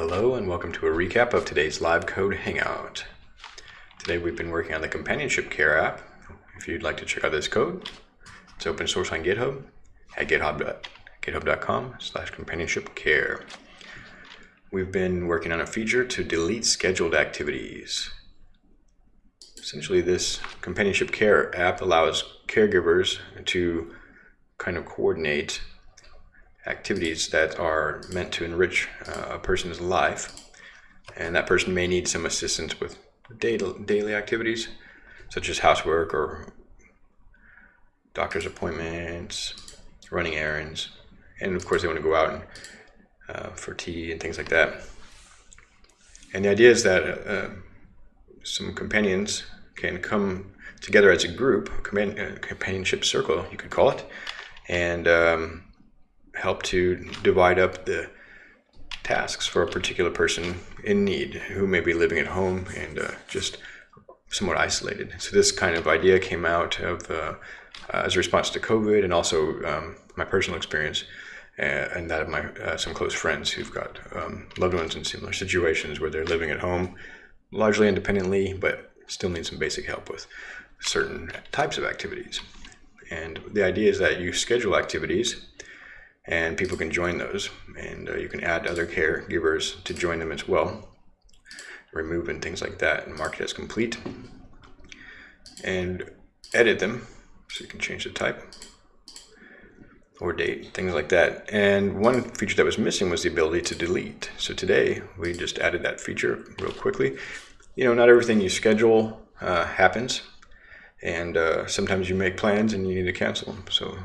Hello and welcome to a recap of today's live code hangout. Today we've been working on the companionship care app. If you'd like to check out this code, it's open source on GitHub at github.com slash companionship care. We've been working on a feature to delete scheduled activities. Essentially this companionship care app allows caregivers to kind of coordinate activities that are meant to enrich uh, a person's life. And that person may need some assistance with daily activities, such as housework or doctor's appointments, running errands, and of course they want to go out and, uh, for tea and things like that. And the idea is that uh, some companions can come together as a group, a uh, companionship circle, you could call it, and um, help to divide up the tasks for a particular person in need who may be living at home and uh, just somewhat isolated. So this kind of idea came out of uh, as a response to COVID and also um, my personal experience uh, and that of my uh, some close friends who've got um, loved ones in similar situations where they're living at home largely independently but still need some basic help with certain types of activities. And the idea is that you schedule activities and people can join those. And uh, you can add other caregivers to join them as well. Remove and things like that and mark it as complete. And edit them so you can change the type or date things like that. And one feature that was missing was the ability to delete. So today we just added that feature real quickly. You know not everything you schedule uh, happens. And uh, sometimes you make plans and you need to cancel them. So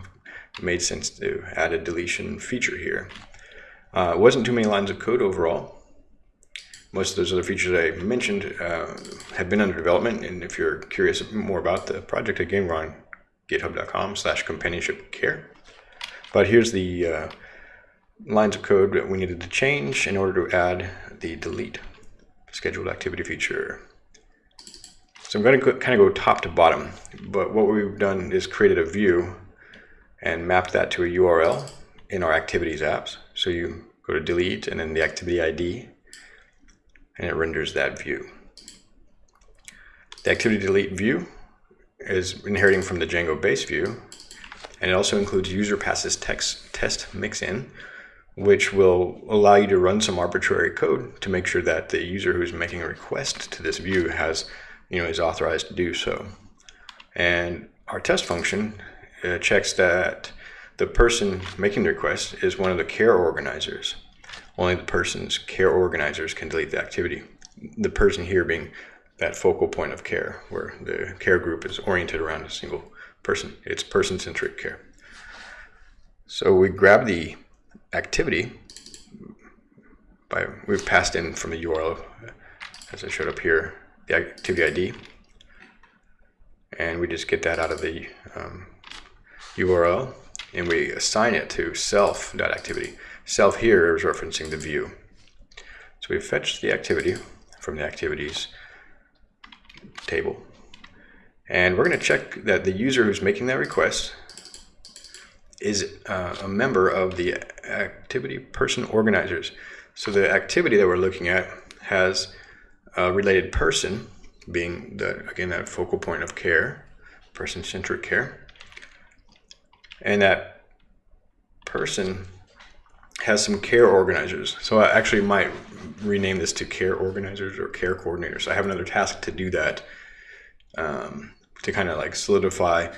it made sense to add a deletion feature here. Uh, wasn't too many lines of code overall. Most of those other features I mentioned uh, have been under development, and if you're curious more about the project, again, we're on github.com slash companionship care. But here's the uh, lines of code that we needed to change in order to add the delete scheduled activity feature. So I'm going to kind of go top to bottom, but what we've done is created a view and map that to a URL in our activities apps. So you go to delete and then the activity ID and it renders that view. The activity delete view is inheriting from the Django base view and it also includes user passes text test mixin which will allow you to run some arbitrary code to make sure that the user who's making a request to this view has you know is authorized to do so and our test function uh, checks that the person making the request is one of the care organizers. Only the person's care organizers can delete the activity. The person here being that focal point of care where the care group is oriented around a single person. It's person-centric care. So we grab the activity by we've passed in from the URL as I showed up here the activity ID and we just get that out of the um, URL and we assign it to self.activity. Self here is referencing the view. So we fetch the activity from the activities table. And we're going to check that the user who's making that request is uh, a member of the activity person organizers. So the activity that we're looking at has a related person being the again that focal point of care, person-centric care and that person has some care organizers. So I actually might rename this to care organizers or care coordinators. I have another task to do that um, to kind of like solidify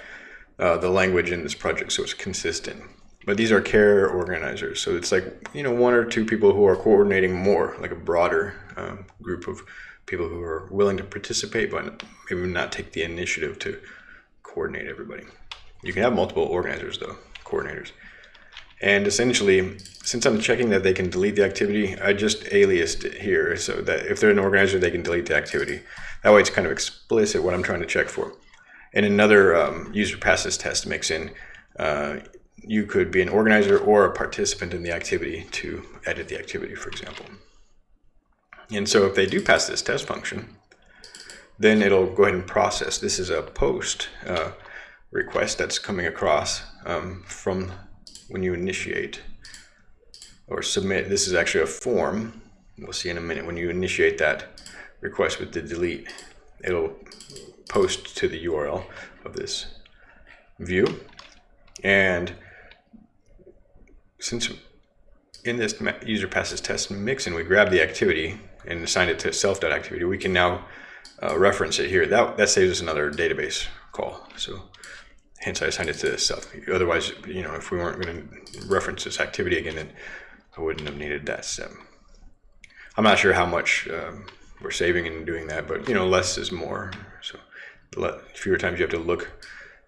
uh, the language in this project so it's consistent. But these are care organizers. So it's like, you know, one or two people who are coordinating more, like a broader um, group of people who are willing to participate, but maybe not take the initiative to coordinate everybody. You can have multiple organizers though, coordinators. And essentially, since I'm checking that they can delete the activity, I just aliased it here so that if they're an organizer, they can delete the activity. That way it's kind of explicit what I'm trying to check for. And another um, user passes test mixin, uh, you could be an organizer or a participant in the activity to edit the activity, for example. And so if they do pass this test function, then it'll go ahead and process. This is a post. Uh, request that's coming across um, from when you initiate or submit. This is actually a form we'll see in a minute, when you initiate that request with the delete, it'll post to the URL of this view. And since in this user passes test mixin, we grab the activity and assign it to self.activity, we can now uh, reference it here. That, that saves us another database call. So hence I assigned it to self. Otherwise, you know, if we weren't going to reference this activity again, then I wouldn't have needed that step. I'm not sure how much um, we're saving in doing that, but you know, less is more. So fewer times you have to look,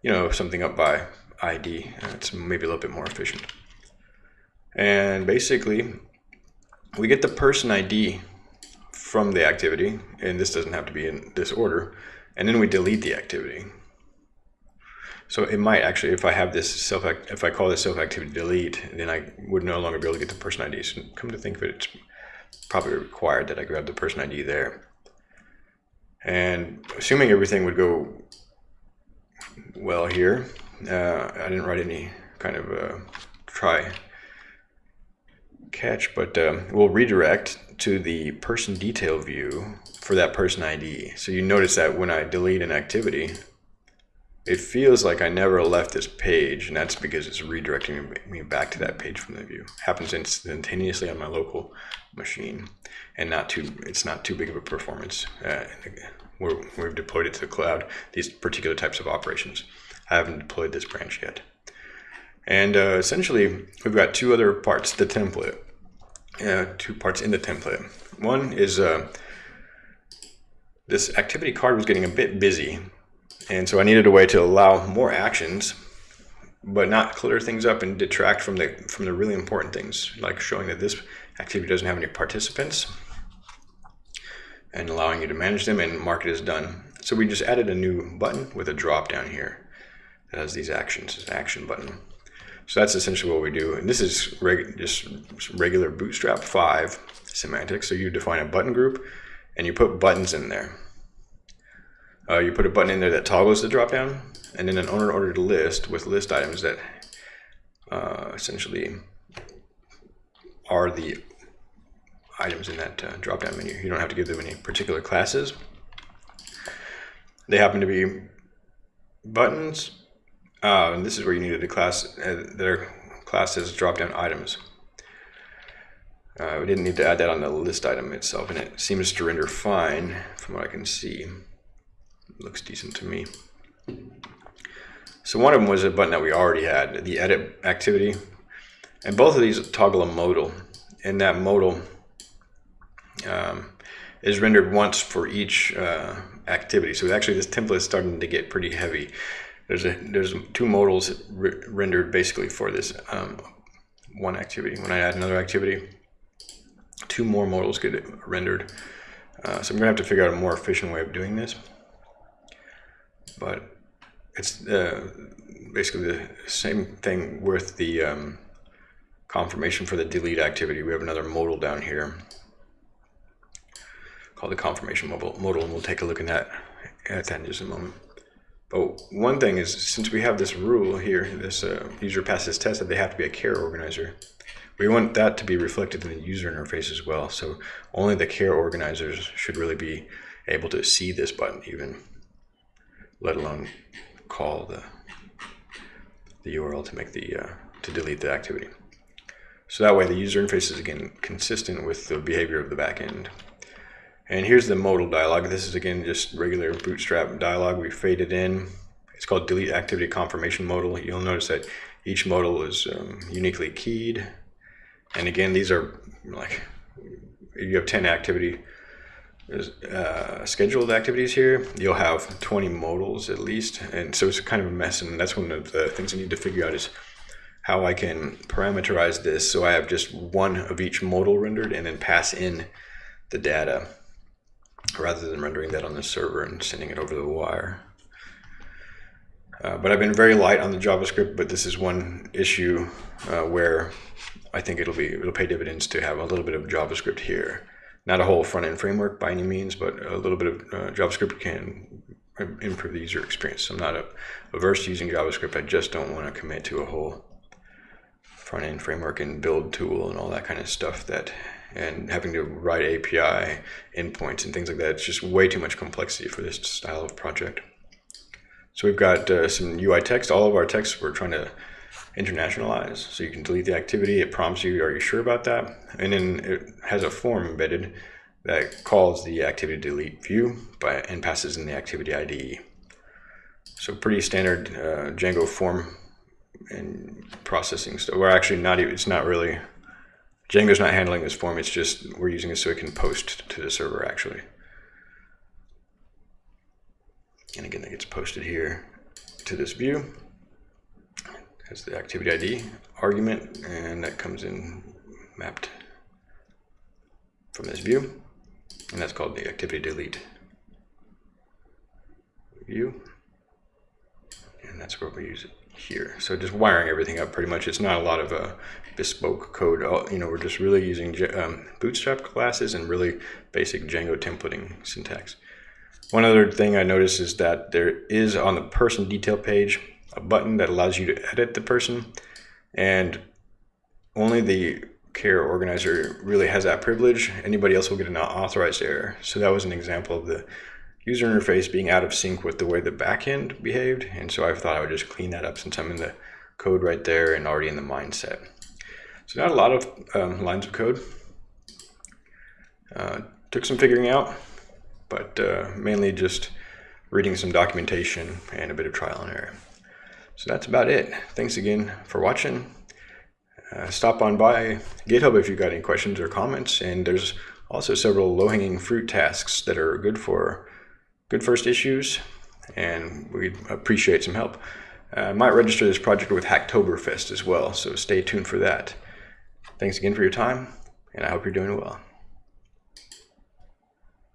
you know, something up by ID. It's maybe a little bit more efficient. And basically, we get the person ID from the activity, and this doesn't have to be in this order, and then we delete the activity. So it might actually, if I have this self, if I call this self activity delete, then I would no longer be able to get the person ID. So come to think of it, it's probably required that I grab the person ID there. And assuming everything would go well here, uh, I didn't write any kind of uh, try catch, but um, we'll redirect to the person detail view for that person ID. So you notice that when I delete an activity, it feels like I never left this page, and that's because it's redirecting me back to that page from the view. It happens instantaneously on my local machine, and not too it's not too big of a performance. Uh, we have deployed it to the cloud, these particular types of operations. I haven't deployed this branch yet. And uh, essentially, we've got two other parts, the template, uh, two parts in the template. One is uh, this activity card was getting a bit busy and so I needed a way to allow more actions, but not clutter things up and detract from the from the really important things, like showing that this activity doesn't have any participants and allowing you to manage them and mark it as done. So we just added a new button with a drop down here that has these actions, this action button. So that's essentially what we do. And this is reg just regular Bootstrap 5 semantics. So you define a button group and you put buttons in there. Uh, you put a button in there that toggles the dropdown, and then an unordered list with list items that uh, essentially are the items in that uh, drop-down menu. You don't have to give them any particular classes. They happen to be buttons, uh, and this is where you needed a class uh, that are classed as drop-down items. Uh, we didn't need to add that on the list item itself, and it seems to render fine from what I can see looks decent to me. So one of them was a button that we already had, the edit activity. And both of these toggle a modal. And that modal um, is rendered once for each uh, activity. So actually this template is starting to get pretty heavy. There's a there's two modals re rendered basically for this um, one activity. When I add another activity, two more modals get rendered. Uh, so I'm gonna have to figure out a more efficient way of doing this but it's uh, basically the same thing with the um, confirmation for the delete activity. We have another modal down here called the confirmation modal, and we'll take a look at that, at that in just a moment. But one thing is, since we have this rule here, this uh, user passes test that they have to be a care organizer, we want that to be reflected in the user interface as well. So only the care organizers should really be able to see this button even let alone call the the URL to make the uh, to delete the activity. So that way the user interface is again consistent with the behavior of the backend. And here's the modal dialog. This is again just regular bootstrap dialog. We faded in. It's called delete activity confirmation modal. You'll notice that each modal is um, uniquely keyed. And again, these are like you have 10 activity uh, scheduled activities here, you'll have 20 modals at least. And so it's kind of a mess. And that's one of the things I need to figure out is how I can parameterize this so I have just one of each modal rendered and then pass in the data rather than rendering that on the server and sending it over the wire. Uh, but I've been very light on the JavaScript, but this is one issue uh, where I think it'll be it'll pay dividends to have a little bit of JavaScript here not a whole front end framework by any means, but a little bit of uh, JavaScript can improve the user experience. I'm not a, averse to using JavaScript. I just don't want to commit to a whole front end framework and build tool and all that kind of stuff that and having to write API endpoints and things like that. It's just way too much complexity for this style of project. So we've got uh, some UI text. All of our text we're trying to internationalize. So you can delete the activity. It prompts you, are you sure about that? And then it has a form embedded that calls the activity delete view by, and passes in the activity ID. So pretty standard uh, Django form and processing stuff. We're actually not even, it's not really, Django's not handling this form. It's just, we're using it so it can post to the server actually. And again, that gets posted here to this view as the activity ID argument, and that comes in mapped from this view, and that's called the activity delete view, and that's where we use it here. So just wiring everything up pretty much. It's not a lot of uh, bespoke code. You know, we're just really using um, Bootstrap classes and really basic Django templating syntax. One other thing I noticed is that there is on the person detail page a button that allows you to edit the person and only the care organizer really has that privilege. Anybody else will get an authorized error. So that was an example of the user interface being out of sync with the way the backend behaved. And so I thought I would just clean that up since I'm in the code right there and already in the mindset. So not a lot of um, lines of code. Uh, took some figuring out, but uh, mainly just reading some documentation and a bit of trial and error. So that's about it. Thanks again for watching. Uh, stop on by GitHub if you've got any questions or comments. And there's also several low-hanging fruit tasks that are good for good first issues. And we'd appreciate some help. Uh, I might register this project with Hacktoberfest as well, so stay tuned for that. Thanks again for your time, and I hope you're doing well.